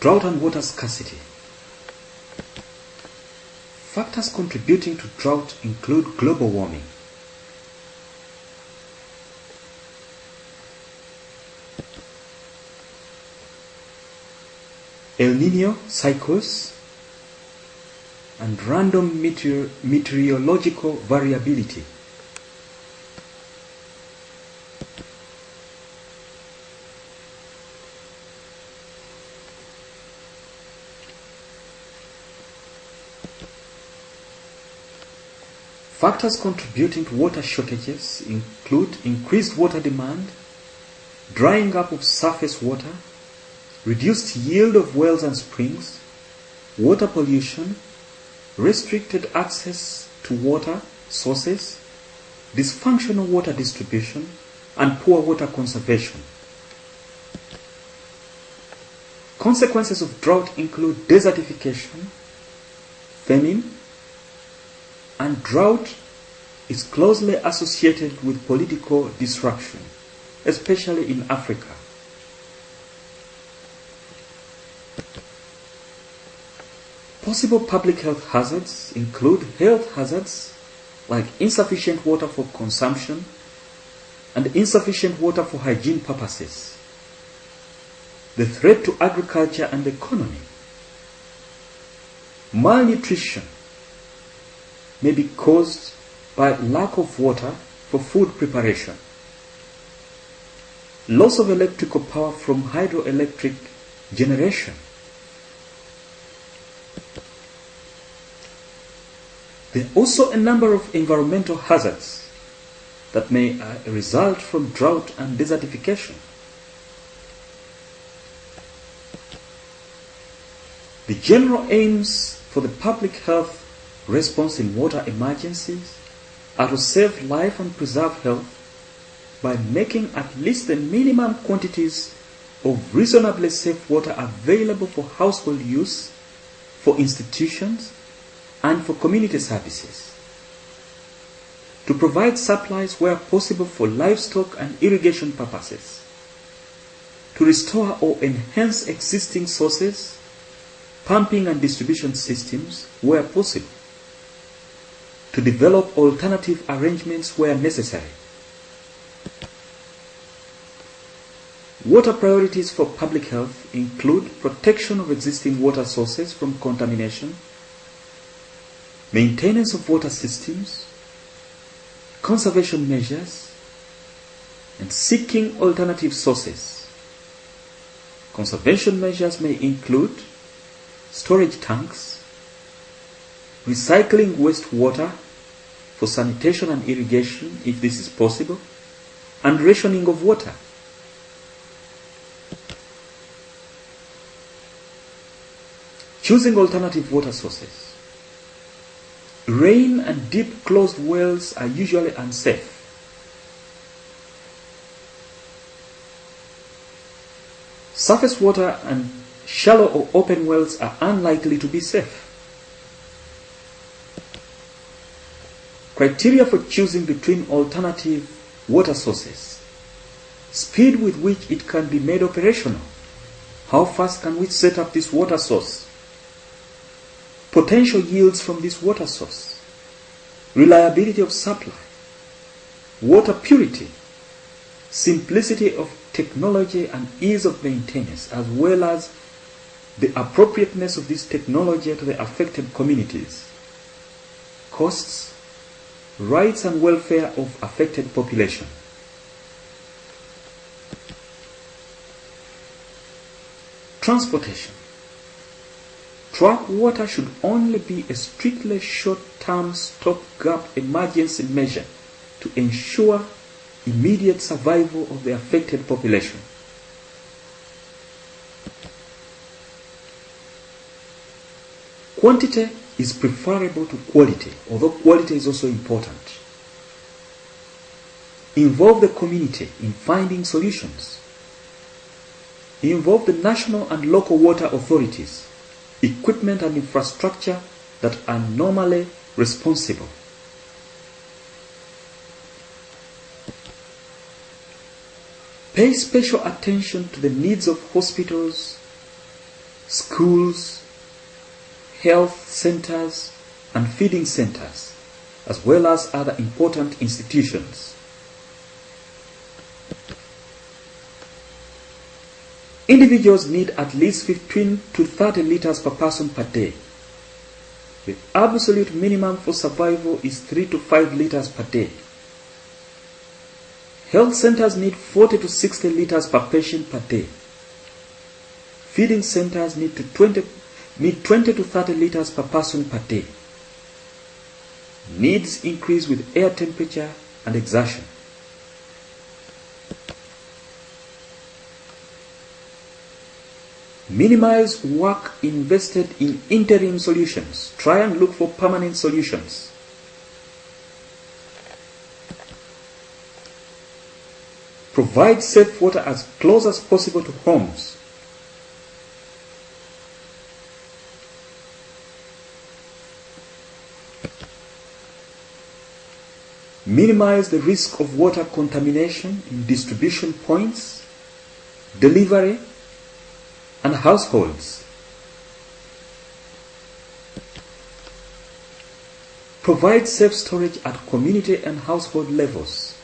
Drought and water scarcity. Factors contributing to drought include global warming, El Nino cycles, and random meteor- meteorological variability. Factors contributing to water shortages include increased water demand, drying up of surface water, reduced yield of wells and springs, water pollution, restricted access to water sources, dysfunctional water distribution, and poor water conservation. Consequences of drought include desertification, famine, and drought is closely associated with political disruption, especially in Africa. Possible public health hazards include health hazards like insufficient water for consumption and insufficient water for hygiene purposes, the threat to agriculture and economy, malnutrition may be caused by lack of water for food preparation, loss of electrical power from hydroelectric generation, There are also a number of environmental hazards that may uh, result from drought and desertification. The general aims for the public health response in water emergencies are to save life and preserve health by making at least the minimum quantities of reasonably safe water available for household use, for institutions, and for community services. To provide supplies where possible for livestock and irrigation purposes. To restore or enhance existing sources, pumping and distribution systems where possible. To develop alternative arrangements where necessary. Water priorities for public health include protection of existing water sources from contamination, maintenance of water systems, conservation measures, and seeking alternative sources. Conservation measures may include storage tanks, recycling wastewater for sanitation and irrigation if this is possible, and rationing of water. Choosing alternative water sources. Rain and deep closed wells are usually unsafe. Surface water and shallow or open wells are unlikely to be safe. Criteria for choosing between alternative water sources. Speed with which it can be made operational. How fast can we set up this water source? Potential yields from this water source. Reliability of supply. Water purity. Simplicity of technology and ease of maintenance as well as the appropriateness of this technology to the affected communities. Costs, rights and welfare of affected population. Transportation. Truck water should only be a strictly short-term stopgap emergency measure to ensure immediate survival of the affected population. Quantity is preferable to quality, although quality is also important. Involve the community in finding solutions. Involve the national and local water authorities, equipment and infrastructure that are normally responsible. Pay special attention to the needs of hospitals, schools, health centers, and feeding centers, as well as other important institutions. Individuals need at least 15 to 30 liters per person per day. The absolute minimum for survival is 3 to 5 liters per day. Health centers need 40 to 60 liters per patient per day. Feeding centers need, to 20, need 20 to 30 liters per person per day. Needs increase with air temperature and exertion. Minimize work invested in interim solutions. Try and look for permanent solutions. Provide safe water as close as possible to homes. Minimize the risk of water contamination in distribution points, delivery, and households. Provide safe storage at community and household levels.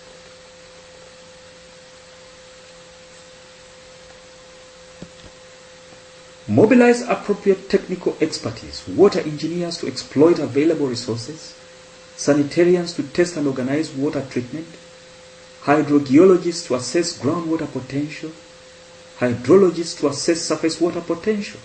Mobilize appropriate technical expertise, water engineers to exploit available resources, sanitarians to test and organize water treatment, hydrogeologists to assess groundwater potential, hydrologists to assess surface water potential.